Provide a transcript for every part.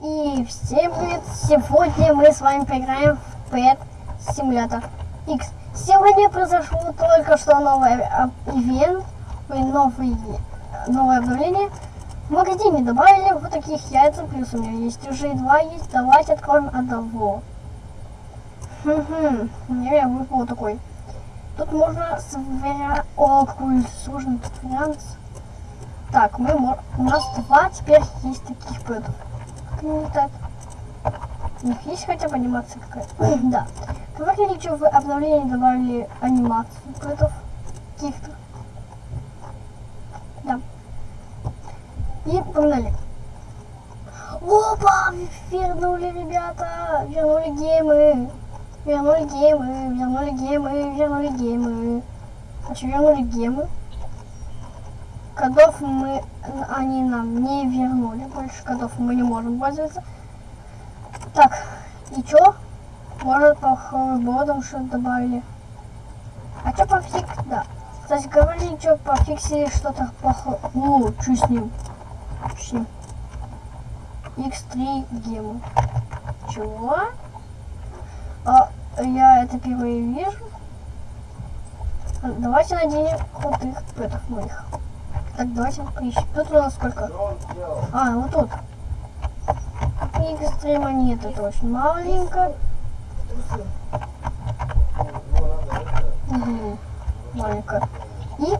И всем привет! Сегодня мы с вами поиграем в Pet Simulator X. Сегодня произошло только что новый а, ивент, новый, новое обновление. В магазине добавили вот таких яйца, плюс у меня есть уже два есть. Давайте откроем одного. Хм-хм, мне выпал такой. Тут можно сверя... О, какой сложный вариант. Так, мы, у нас два теперь есть таких пэтов. Ну, так. У есть хотя бы анимация какая-то? да. Говорили, что в обновлении добавили анимацию пэтов каких-то. Да. И погнали. Опа! Вернули, ребята! Вернули геймы! Вернули геймы, вернули геймы, вернули геймы. А что вернули геймы? Кодов мы, они нам не вернули. Больше кодов мы не можем пользоваться. Так, и что? Может, по ховербордам что-то добавили. А что по фик... Да. Кстати, говорили, что пофиксили что-то по... Ну, что с ним? Что с ним? X3 гему. Чего? А, я это впервые вижу. Давайте наденем крутых пэтов моих. Так, давайте поищем. Тут у нас сколько? А, вот тут. X3 монеты, это очень маленько. Угу. Маленько. И...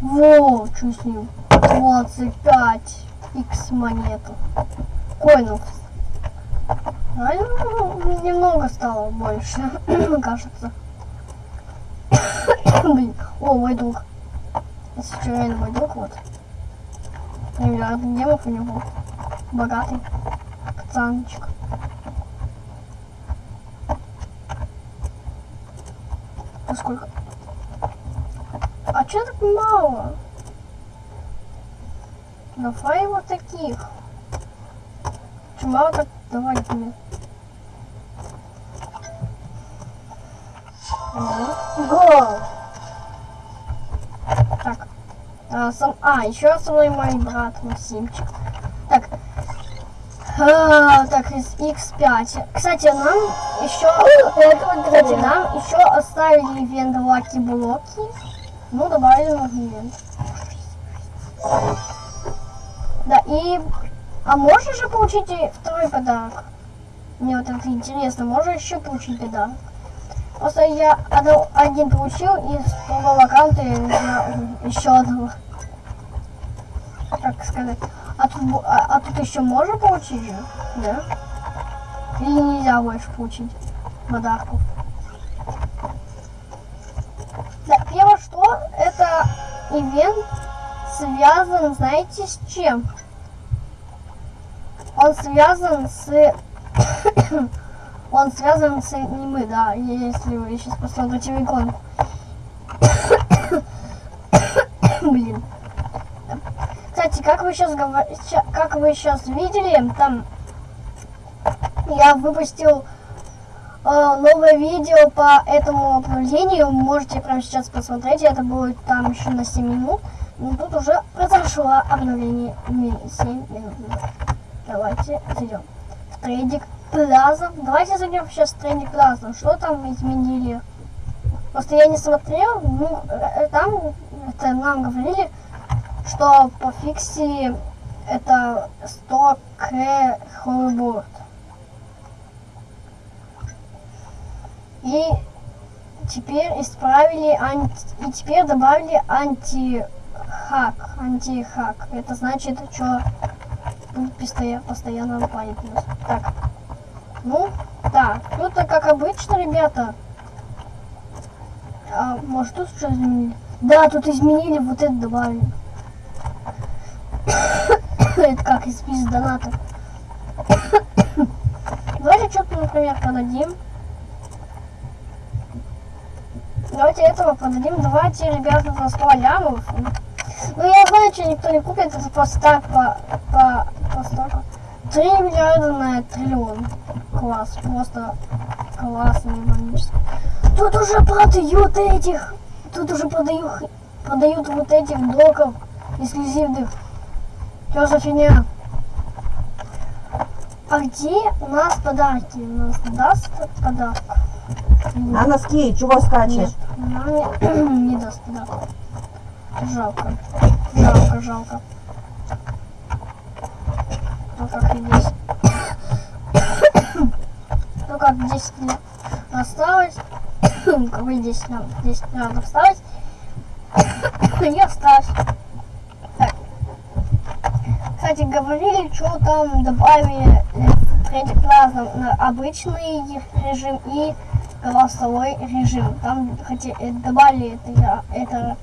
Во, что с ним? 25 X монету. Коинов а, ну, немного стало больше, кажется. Блин, о, мой друг. Если реально мой друг, вот. Миллиард гемов у него. Богатый пацанчик. А сколько? А что так мало? Давай вот таких. Чем мало так Давайте мне. Го! Так. А, сам... а, еще со мной мой брат Максимчик. Так. А, так, из X5. Кстати, нам еще... Кстати, нам еще оставили ивент Лаки Блоки. Ну, добавили новый ивент. Да, и а можно же получить второй подарок? Мне вот это интересно, можно еще получить подарок? Просто я один получил и с другого аккаунта еще одного. Как сказать. А тут, а, а тут еще можно получить же? Да? Или нельзя больше получить подарков? Да, первое что, это ивент связан, знаете, с чем? он связан с... он связан с аниме, да, если вы сейчас посмотрите в иконку. Блин. Кстати, как вы сейчас говорите, как вы сейчас видели, там я выпустил э, новое видео по этому обновлению. Можете прямо сейчас посмотреть. Это будет там еще на 7 минут. Но тут уже произошло обновление 7 минут. Давайте зайдем в трейдик Плаза. Давайте зайдем сейчас в трейдик Плаза. Что там изменили? Просто я не смотрел. Ну, э, там это нам говорили, что пофиксили это 100 к ховерборд. И теперь исправили анти... и теперь добавили антихак. Антихак. Это значит, что постоянно, постоянно нападет нас. Так. Ну, да. Тут-то как обычно, ребята. А, может тут что изменили? Да, тут изменили, вот это добавили. Это как из спис донатов. Давайте что-то, например, продадим. Давайте этого продадим. Давайте, ребята, за 100 лямов. Ну, я знаю, что никто не купит, это просто так по, по столько. 3 миллиарда на триллион. Класс, просто классно, иронически. Тут уже продают этих, тут уже продают, продают вот этих доков эксклюзивных. Что за фигня? А где у нас подарки? У нас даст подарок? А носки, чего скачешь? Нет, она мне не даст подарок. Жалко. Жалко, жалко. Ну как и здесь. Ну как 10 лет осталось. Какой 10 нам? 10 надо осталось. Не осталось. Кстати, говорили, что там добавили в третий класс на обычный режим и голосовой режим. Там хотя, э, добавили это, я- это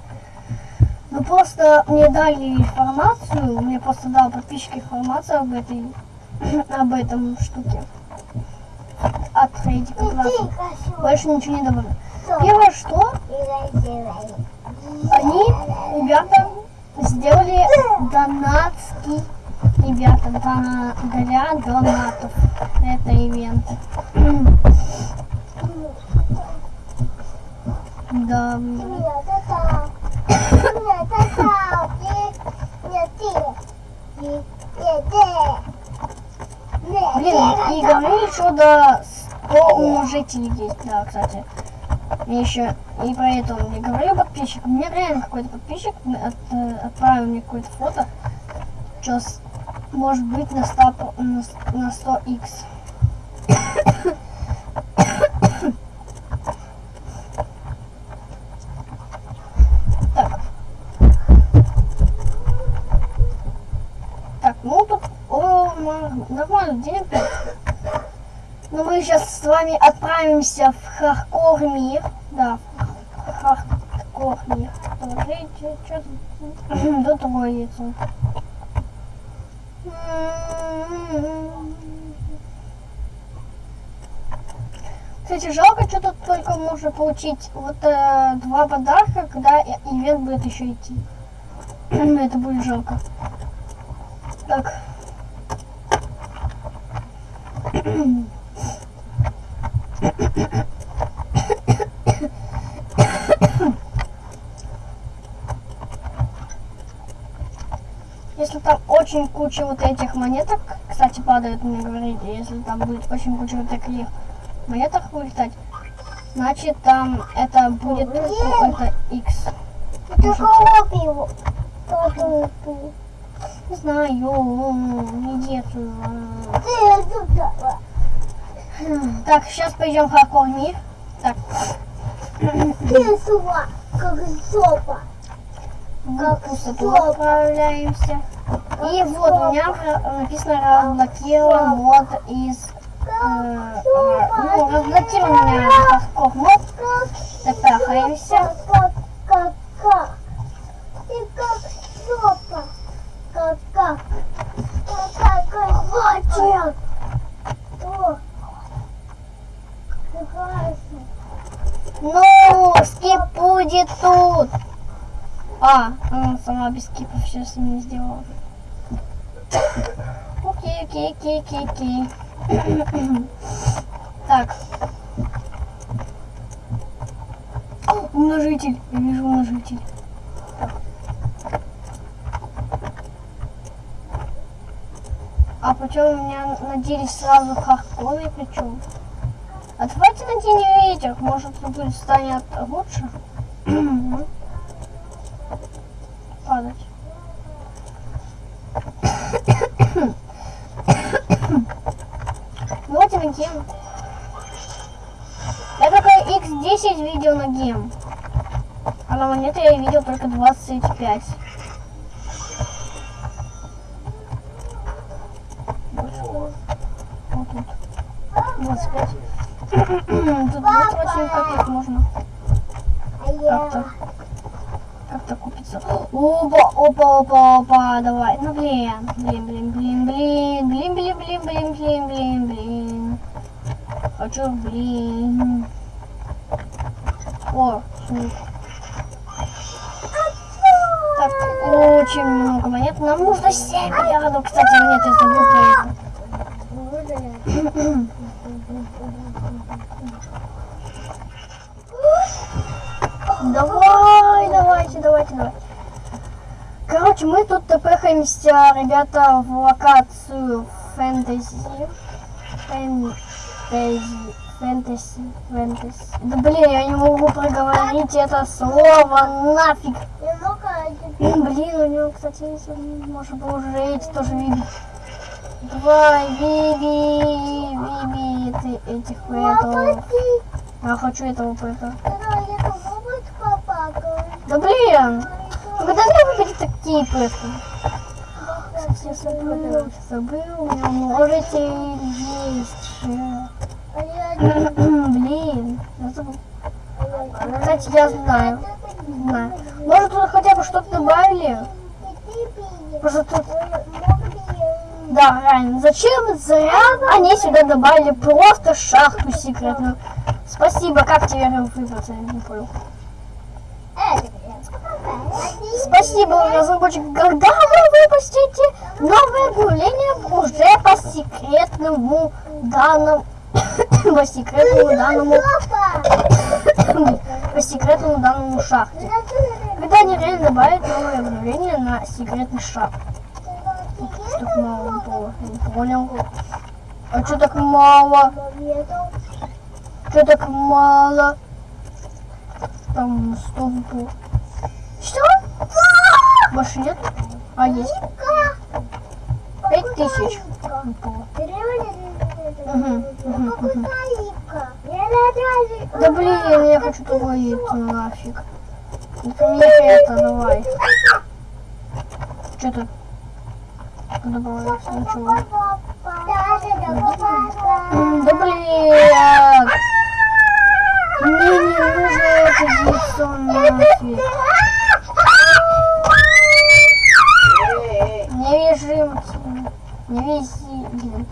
ну просто мне дали информацию, мне просто дал подписчик информацию об этой об этом штуке. От третьего класса. Больше ничего не добавили. Первое, что они, ребята, сделали донатский, ребята, дона- для донатов. Это ивенты. Да. Блин, и говорили, что до 100 умножителей есть, да, кстати. И еще, и поэтому я говорю подписчик, мне реально какой-то подписчик от- э, отправил мне какое-то фото, что может быть на 100, по- на, на 100 x Так. Так, ну тут о, нормально денег. Но мы сейчас с вами отправимся в Хардкор мир. Да, в Хардкор мир. Смотрите, что тут до троицы. Кстати, жалко, только можно получить вот э, два подарка, когда ивент будет еще идти. Это будет жалко. Так. Если там очень куча вот этих монеток, кстати, падает, мне говорили, если там будет очень куча вот таких монеток вылетать, значит там это будет какой-то X. Не знаю, не детую. Так, сейчас пойдем в Хакор мир. Так, как сопа. в пустоту отправляемся. И вот у меня написано разблокирован мод из... А, а, ну, разлети меня легко. Вот, запахаемся. Ну, скип будет тут. А, она сама без скипов сейчас не сделала. Окей, окей, окей, окей, окей. Так. О, Умножитель. Я вижу умножитель. А почему у меня наделись сразу хардкоры причем? А давайте наденем ветер, может будет станет лучше. Падать. Давайте на гем. Я только x10 видел на гем. А на монеты я видел только 25. Больше. Вот тут. 25. Тут 28 копеек можно А как-то как-то купиться. Опа, опа, опа, опа, давай. Ну блин, блин, блин, блин, блин, блин, блин, блин, блин, блин, блин, блин. Хочу, блин. О, сук. Очень много монет. Нам нужно 7 миллиардов, кстати, монет, про это. Давай, давайте, давайте, давайте. Короче, мы тут тпхаемся, ребята, в локацию фэнтези. Фэнтези. Фэнтези. Фэнтези. Да блин, я не могу проговорить это слово нафиг. Блин, у него, кстати, можно было уже эти тоже видеть. Давай, Биби, Биби, ты этих поэтов. Я хочу этого поэта. Да блин! Ну когда мне выпадет такие поэты? Кстати, я забыл, забыл, у меня можете есть же. Блин, я забыл. Кстати, я знаю, знаю. Может тут хотя бы что-то добавили? Просто тут Да, реально. Зачем зря они сюда добавили просто шахту секретную? Спасибо, как тебе выбраться, я не понял. Спасибо, разработчик. Когда вы выпустите новое объявление уже по секретному данному по секретному данному по секретному данному шахте. Когда они реально добавят новое обновление на секретный. Что так мало было? Не понял. А что так мало? Что так мало? Там сто было. Что? Больше нет? А есть? Пять тысяч. мгм, мгм. Да блин, я хочу туалет нафиг. Это мне это, давай. Что ты? Добавляется ничего. Да блин! Мне не нужно это яйцо. Не вяжи, не.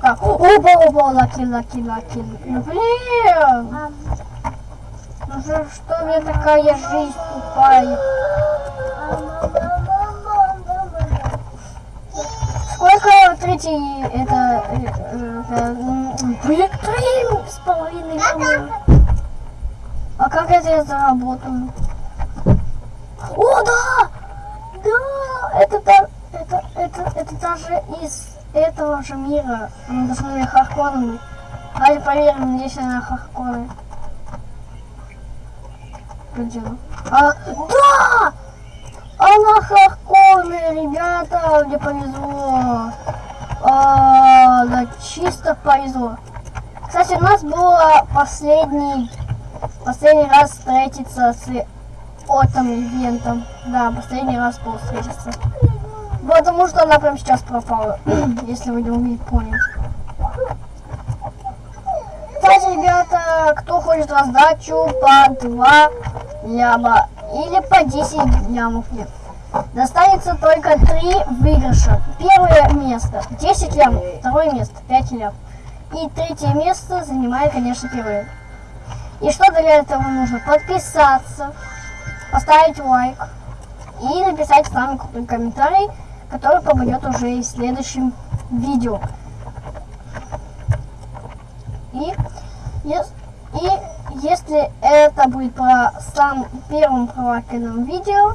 Так, опа, опа, lucky, lucky, lucky. Ну, блин! Же, что мне такая жизнь тупая? Сколько третий это, э, э, э, три с половиной. А как это я заработаю? О, да! Да! Это, та- это, это, это даже из этого же мира. Мы должны на Харконы быть. Давайте проверим, здесь она Харконы. Она? А, да! Она Харконы, ребята, мне повезло. А, да, чисто повезло. Кстати, у нас было последний, последний раз встретиться с отом ивентом. Да, последний раз было встретиться. Потому что она прям сейчас пропала, если вы не умеете понять. Кстати, ребята, кто хочет раздачу по 2 ляма или по 10 лямов, нет. Достанется только 3 выигрыша. Первое место 10 лямов, второе место 5 лямов. И третье место занимает, конечно, первое. И что для этого нужно? Подписаться, поставить лайк и написать самый крутой комментарий, который попадет уже в следующем видео. И, ес- и если это будет по сам первым пролайканным видео,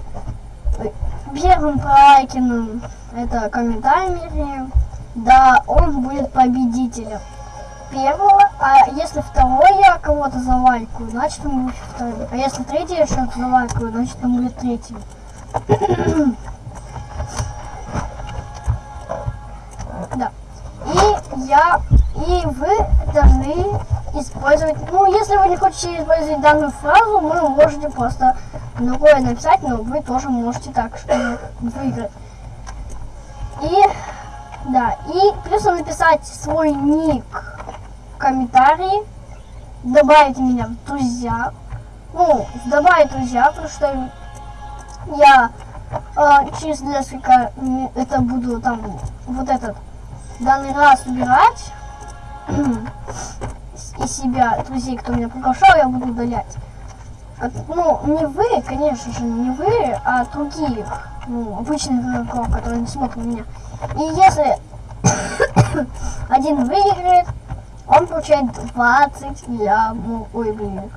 первым пролайканным это комментарием, да, он будет победителем первого, а если второй я кого-то залайкаю, значит он будет вторым. А если третий я что-то залайкаю, значит он будет третьим. Использовать, ну, если вы не хотите использовать данную фразу, вы можете просто другое написать, но вы тоже можете так, выиграть. И, да, и плюс написать свой ник в комментарии, добавить меня в друзья, ну, добавить друзья, потому что я э, через несколько, это буду там, вот этот, данный раз убирать, из себя друзей, кто меня приглашал, я буду удалять. Ну, не вы, конечно же, не вы, а других, ну, обычных игроков, которые не смотрят меня. И если один выиграет, он получает 20 лямов, ой, блин,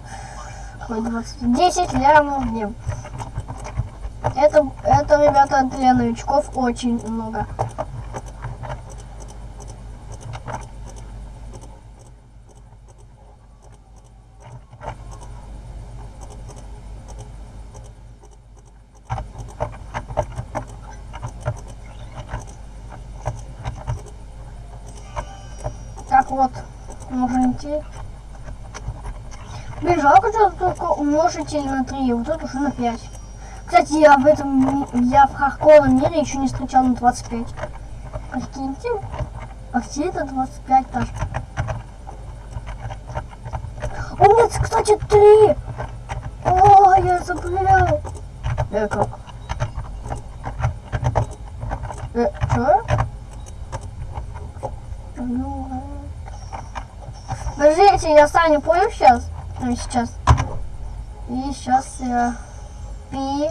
какой 20, 10 лямов в. Это, это, ребята, для новичков очень много. Так вот, можно идти. Блин, жалко, что только умножитель на 3, вот это уже на 5. Кстати, я в этом, я в хардкорном мире еще не встречал на 25. Прикиньте, а где это 25 даже? О, нет, кстати, 3! О, я забыл. Э, как? Э, чё? Ну. Подождите, я сам не понял сейчас. Ну, сейчас. И сейчас я... Пи...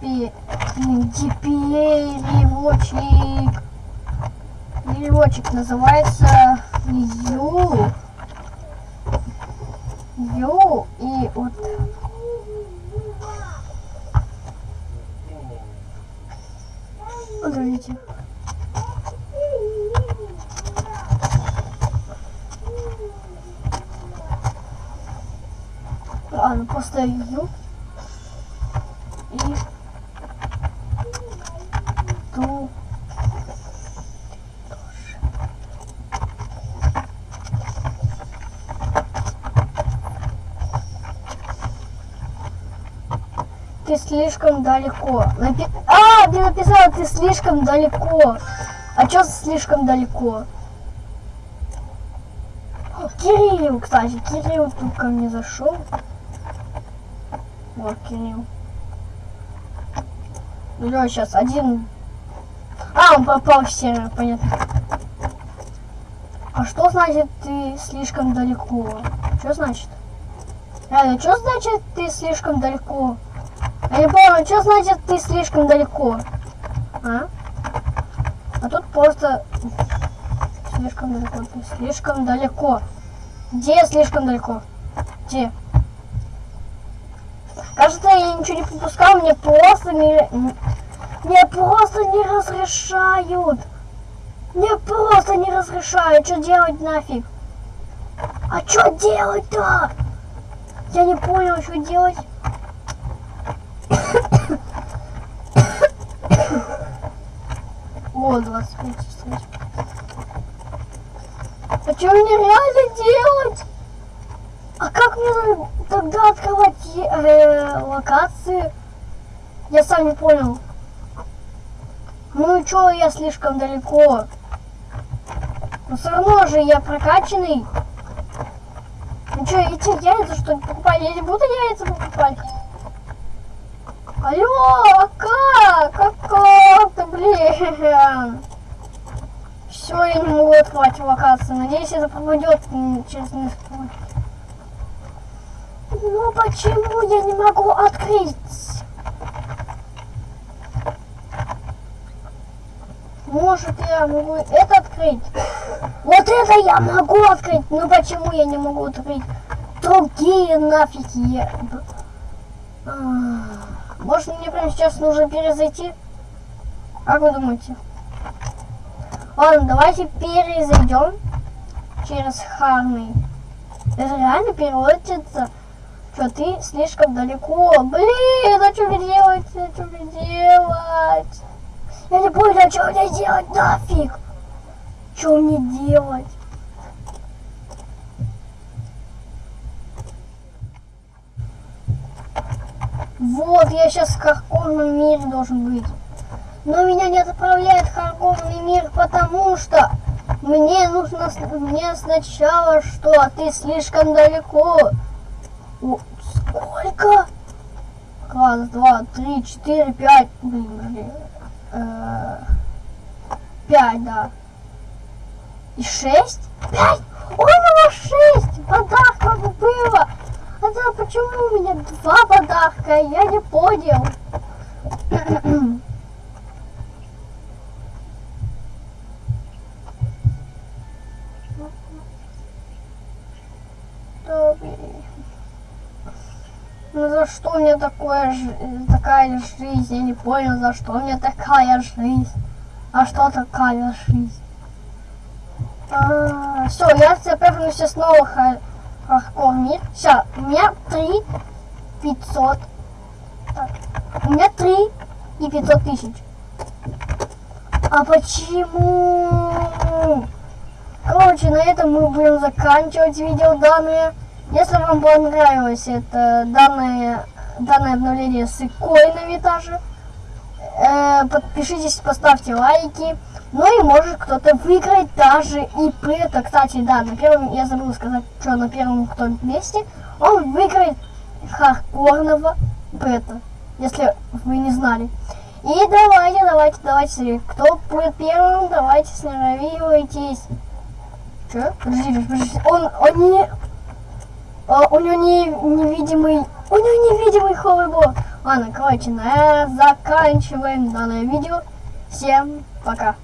Пи... Переводчик? Переводчик называется Ю. Ю и вот... Подождите. Ладно, просто Ю. И... Ту. Ты слишком далеко. Напи- А, ты написала, ты слишком далеко. А что слишком далеко? Кирилл, кстати, Кирилл тут ко мне зашел. Ну да, сейчас один. А, он попал в сервер, понятно. А что значит ты слишком далеко? Что значит? Реально, что значит ты слишком далеко? Я не понял, что значит ты слишком далеко? А? А тут просто слишком далеко, ты слишком далеко. Где слишком далеко? Где? Кажется, я ничего не пропускал, мне просто не... Мне просто не разрешают. Мне просто не разрешают. Что делать нафиг? А что делать-то? Я не понял, что делать. О, 25 часов. А что мне реально делать? А как мне тогда открывать э, локации? Я сам не понял. Ну и чё, я слишком далеко. Но все равно же я прокачанный. Ну что, эти яйца что ли покупать? Я не буду яйца покупать. Алло, а как? Как как-то, блин. Все, я не могу открывать локацию. Надеюсь, это пропадет м, через несколько. Ну почему я не могу открыть? Может, я могу это открыть? Вот это я могу открыть. Ну почему я не могу открыть? Другие нафиг я... А, Может, мне прямо сейчас нужно перезайти? Как вы думаете? Ладно, давайте перезайдем через Харный. Это реально переводится, что ты слишком далеко. Блин, а что мне делать? А что мне делать? Я не понял, а что мне делать нафиг? Что мне делать? Вот, я сейчас в хардкорном мире должен быть. Но меня не отправляет в хардкорный мир, потому что мне нужно мне сначала что? Ты слишком далеко. Сколько? Раз, два, три, четыре, пять. Блин, блин. Э, Пять, да. И шесть? Пять? У меня шесть подарков было. А да почему у меня два подарка? Я не понял. Что мне такое, ж- такая жизнь? Я не понял, за что мне такая жизнь. А что такая жизнь? все, я теперь вернусь снова в мир. Все, у меня 3 500. Так, у меня 3 и 500 тысяч. А почему? Короче, на этом мы будем заканчивать видео данное. Если вам понравилось это данное, данное обновление с икой на витаже, э, подпишитесь, поставьте лайки. Ну и может кто-то выиграть даже и это, кстати, да, на первом, я забыл сказать, что на первом кто месте, он выиграет хардкорного пэта, если вы не знали. И давайте, давайте, давайте, кто будет первым, давайте сноровивайтесь. Че? Подожди, подожди, он, он не... а, у него не, невидимый... У него невидимый холлбок. Ладно, короче, на заканчиваем данное видео. Всем пока.